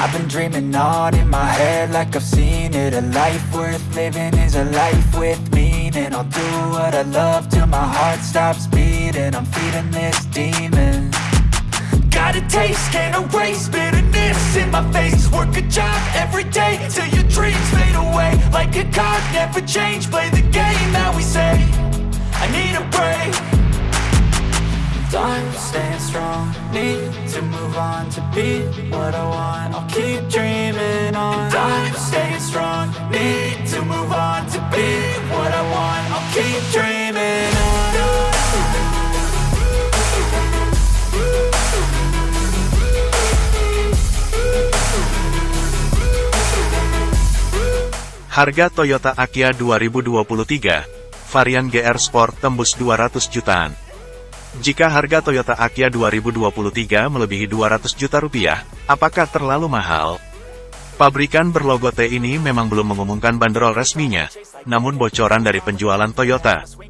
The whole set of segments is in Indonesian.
I've been dreaming on in my head like I've seen it. A life worth living is a life with meaning. I'll do what I love till my heart stops beating. I'm feeding this demon. Got a taste, can't erase bitterness in my face. Work a job every day till your dreams fade away. Like a card, never change, play the game that we say. I need a break Time staying strong, need to move on to be what I want. I'll keep dreaming on. Time staying strong, need to move on to be what I want. I'll keep dreaming on. Harga Toyota Akia 2023, varian GR Sport tembus 200 jutaan. Jika harga Toyota Akia 2023 melebihi 200 juta rupiah, apakah terlalu mahal? Pabrikan berlogo T ini memang belum mengumumkan banderol resminya, namun bocoran dari penjualan Toyota,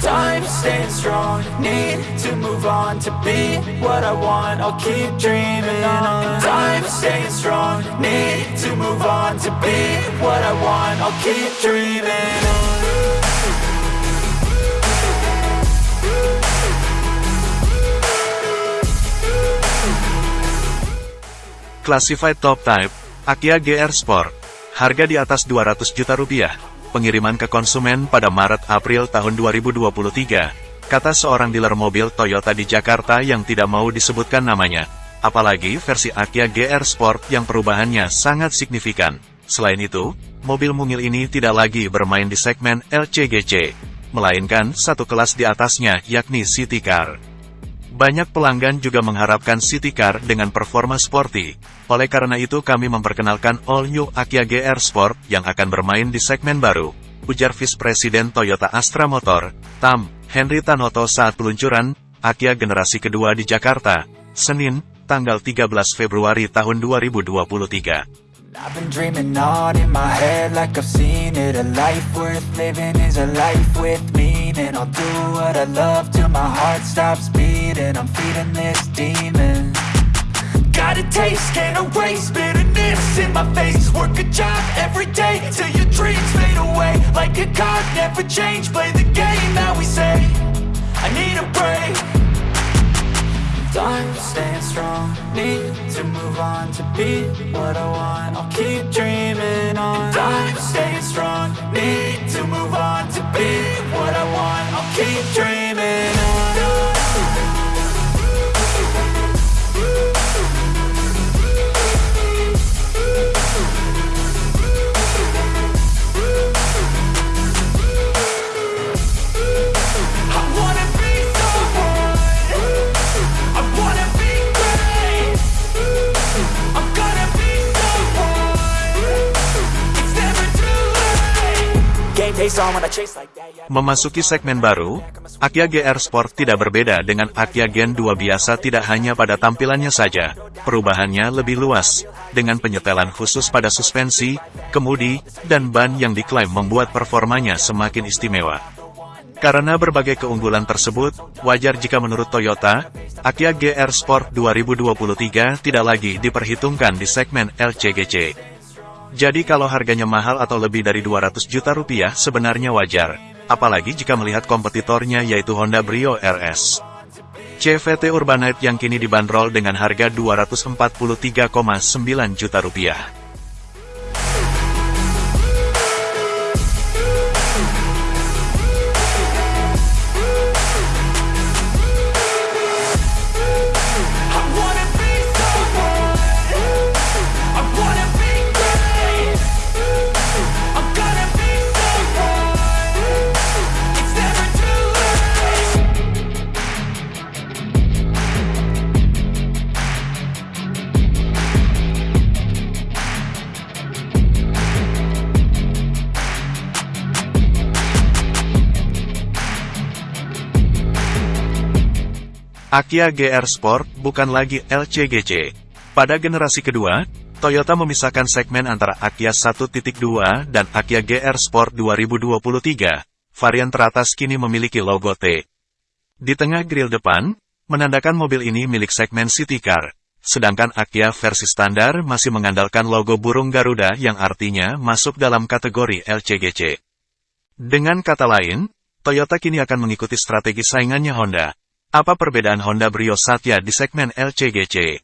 Time staying strong, need to move on to be what I want. I'll keep dreaming on. Time staying strong, need to move on to be what I want. I'll keep dreaming on. Classified Top Type, Akia GR Sport. Harga di atas 200 juta rupiah. Pengiriman ke konsumen pada Maret-April tahun 2023, kata seorang dealer mobil Toyota di Jakarta yang tidak mau disebutkan namanya. Apalagi versi Akia GR Sport yang perubahannya sangat signifikan. Selain itu, mobil mungil ini tidak lagi bermain di segmen LCGC, melainkan satu kelas di atasnya yakni City Car. Banyak pelanggan juga mengharapkan City Car dengan performa sporty. Oleh karena itu kami memperkenalkan All New Akia GR Sport yang akan bermain di segmen baru. Ujar Vice Presiden Toyota Astra Motor, Tam, Henry Tanoto saat peluncuran, Akia generasi kedua di Jakarta, Senin, tanggal 13 Februari tahun 2023. I've been dreaming on in my head like I've seen it. A life worth living is a life with meaning. I'll do what I love till my heart stops beating. I'm feeding this demon. Got a taste, can't erase bitterness in my face. Work a job every day till your dreams fade away. Like a card, never change, play the game that we say. I need a break Time staying strong, need to move on to be what I want. I'll keep dreaming on. Time Memasuki segmen baru, Akia GR Sport tidak berbeda dengan Akia Gen 2 biasa tidak hanya pada tampilannya saja, perubahannya lebih luas, dengan penyetelan khusus pada suspensi, kemudi, dan ban yang diklaim membuat performanya semakin istimewa. Karena berbagai keunggulan tersebut, wajar jika menurut Toyota, Akia GR Sport 2023 tidak lagi diperhitungkan di segmen LCGC. Jadi kalau harganya mahal atau lebih dari 200 juta rupiah sebenarnya wajar, apalagi jika melihat kompetitornya yaitu Honda Brio RS. CVT Urbanite yang kini dibanderol dengan harga 243,9 juta rupiah. Akia GR Sport bukan lagi LCGC. Pada generasi kedua, Toyota memisahkan segmen antara Akia 1.2 dan Akia GR Sport 2023. Varian teratas kini memiliki logo T. Di tengah grill depan, menandakan mobil ini milik segmen City Car. Sedangkan Akia versi standar masih mengandalkan logo burung Garuda yang artinya masuk dalam kategori LCGC. Dengan kata lain, Toyota kini akan mengikuti strategi saingannya Honda. Apa perbedaan Honda Brio Satya di segmen LCGC?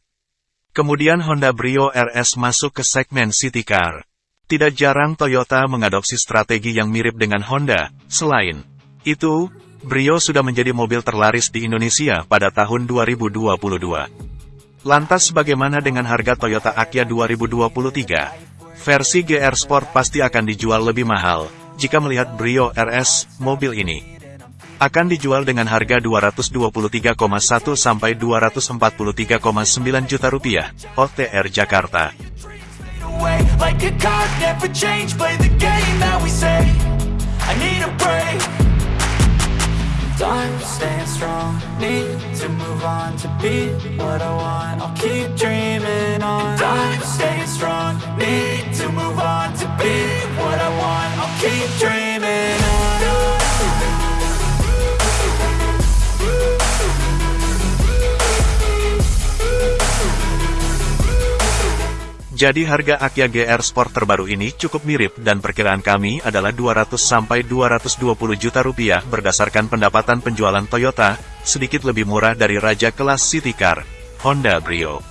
Kemudian Honda Brio RS masuk ke segmen City Car. Tidak jarang Toyota mengadopsi strategi yang mirip dengan Honda. Selain itu, Brio sudah menjadi mobil terlaris di Indonesia pada tahun 2022. Lantas bagaimana dengan harga Toyota Akia 2023? Versi GR Sport pasti akan dijual lebih mahal, jika melihat Brio RS, mobil ini akan dijual dengan harga 223,1 sampai 243,9 juta rupiah, OTR Jakarta. Jadi harga Akia GR Sport terbaru ini cukup mirip dan perkiraan kami adalah 200-220 juta rupiah berdasarkan pendapatan penjualan Toyota, sedikit lebih murah dari raja kelas City Car, Honda Brio.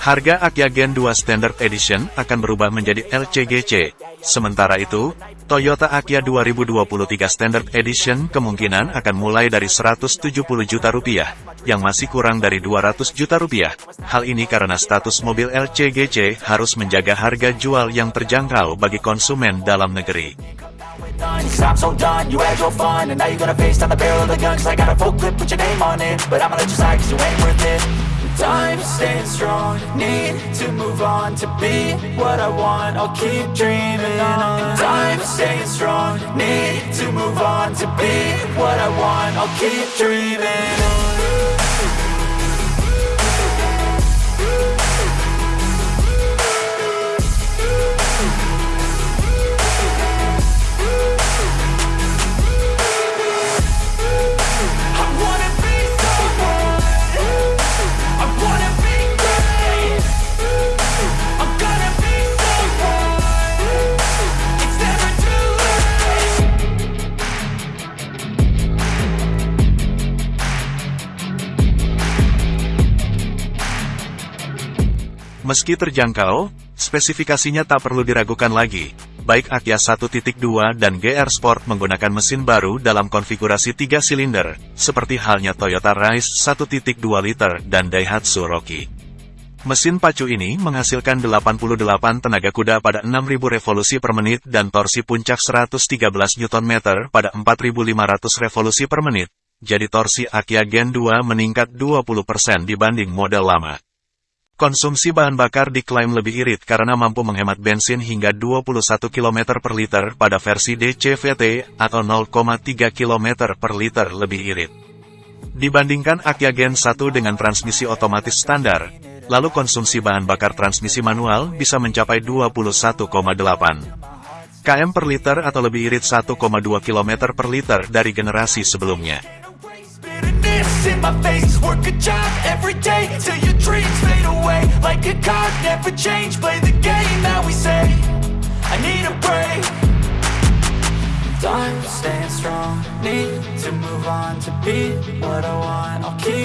Harga Akia Gen 2 Standard Edition akan berubah menjadi LCGC. Sementara itu, Toyota Akia 2023 Standard Edition kemungkinan akan mulai dari 170 juta rupiah yang masih kurang dari 200 juta rupiah. Hal ini karena status mobil LCGC harus menjaga harga jual yang terjangkau bagi konsumen dalam negeri. Time staying strong, need to move on to be what I want. I'll keep dreaming on. Time staying strong, need to move on to be what I want. I'll keep dreaming on. Meski terjangkau, spesifikasinya tak perlu diragukan lagi. Baik Akia 1.2 dan GR Sport menggunakan mesin baru dalam konfigurasi 3 silinder, seperti halnya Toyota Rise 1.2 liter dan Daihatsu Rocky. Mesin pacu ini menghasilkan 88 tenaga kuda pada 6000 revolusi per menit dan torsi puncak 113 Nm pada 4500 revolusi per menit. Jadi torsi Akia Gen 2 meningkat 20% dibanding model lama. Konsumsi bahan bakar diklaim lebih irit karena mampu menghemat bensin hingga 21 km per liter pada versi DCVT atau 0,3 km per liter lebih irit. Dibandingkan Akia Gen 1 dengan transmisi otomatis standar, lalu konsumsi bahan bakar transmisi manual bisa mencapai 21,8 km per liter atau lebih irit 1,2 km per liter dari generasi sebelumnya. In my face. Work a job every day Till your dreams fade away. Like a card, never change. Play the game that we say. I need a break. Time staying strong. Need to move on to be what I want. I'll keep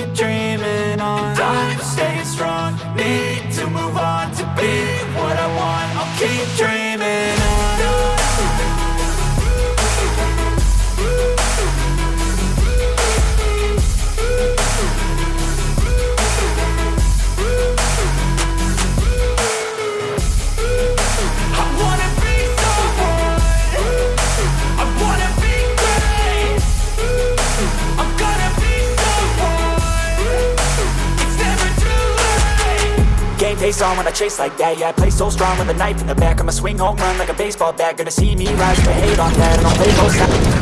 face on when I chase like that. Yeah, I play so strong with a knife in the back I'ma swing home run like a baseball bat. Gonna see me rise to hate on that. And I'll play both sides